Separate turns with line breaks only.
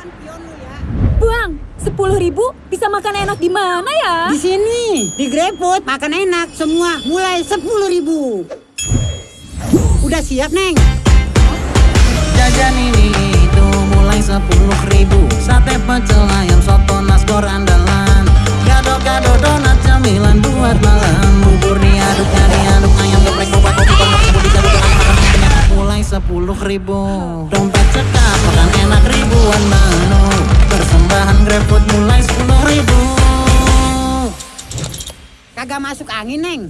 makan.
Buang, sepuluh ribu bisa makan enak di mana ya?
Di sini, di GrabFood, makan enak semua mulai sepuluh ribu. Udah siap, Neng?
Jajan ini itu mulai sepuluh ribu. Sate pecel ayam soto naskor andalan. Gado-gado donat cemilan buat malam. Bubur diaduk, diaduk ayam geprek, kupat, kupat, kupat, kupat, kupat, kupat, kupat, repot mulai sepuluh ribu.
Kagak masuk angin neng.